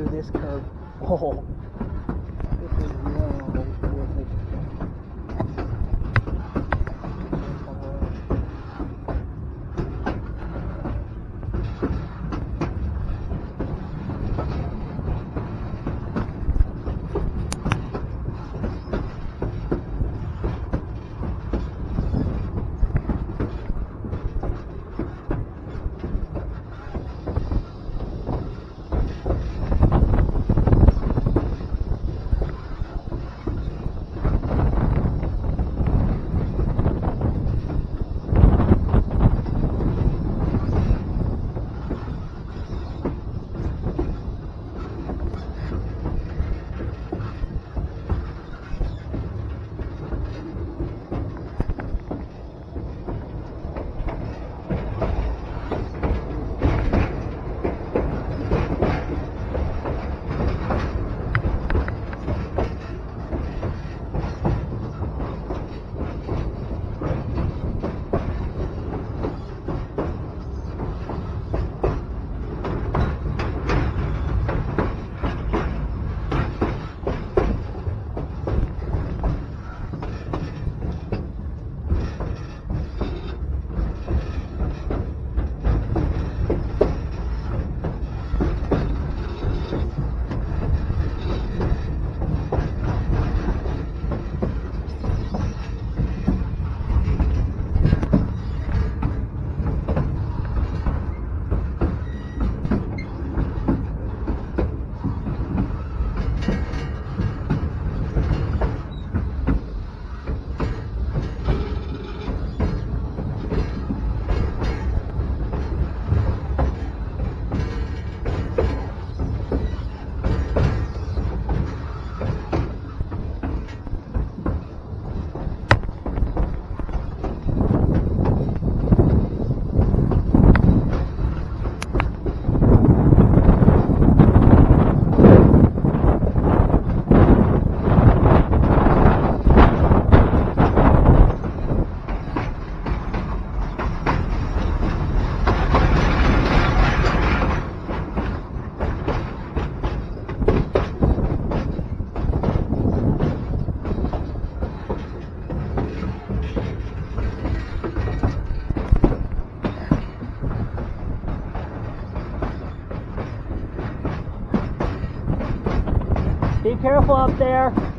do this careful up there.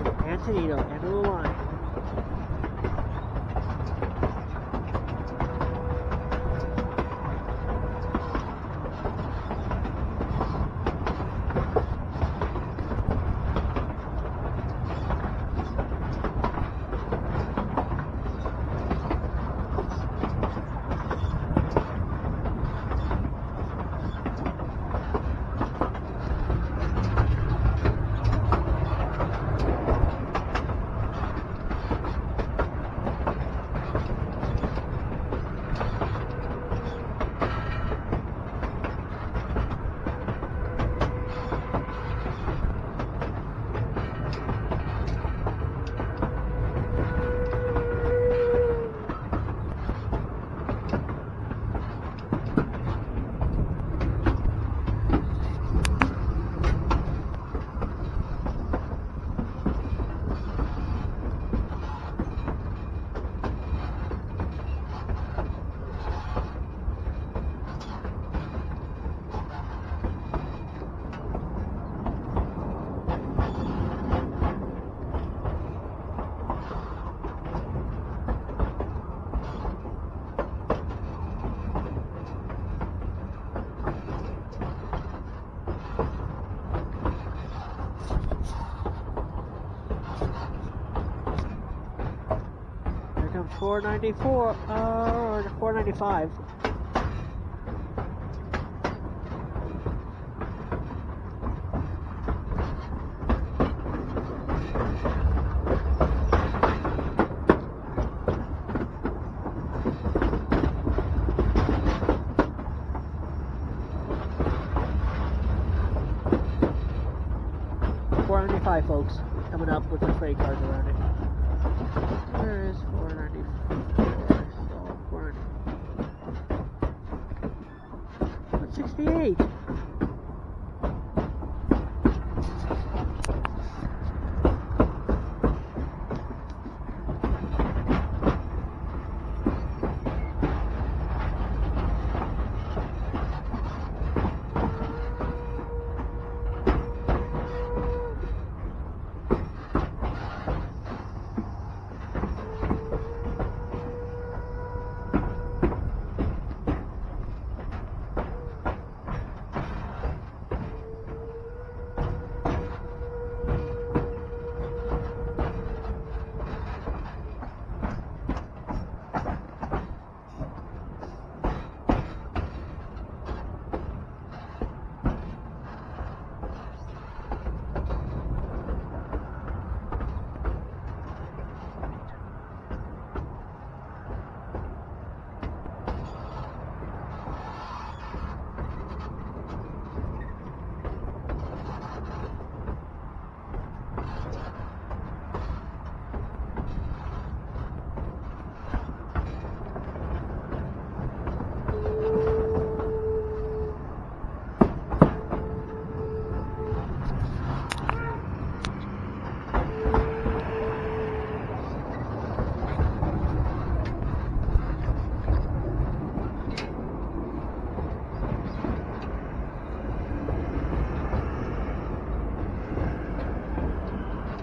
In Antonino, of the line. 494, uh, or 495. Four ninety five folks coming up with the freight cars around it.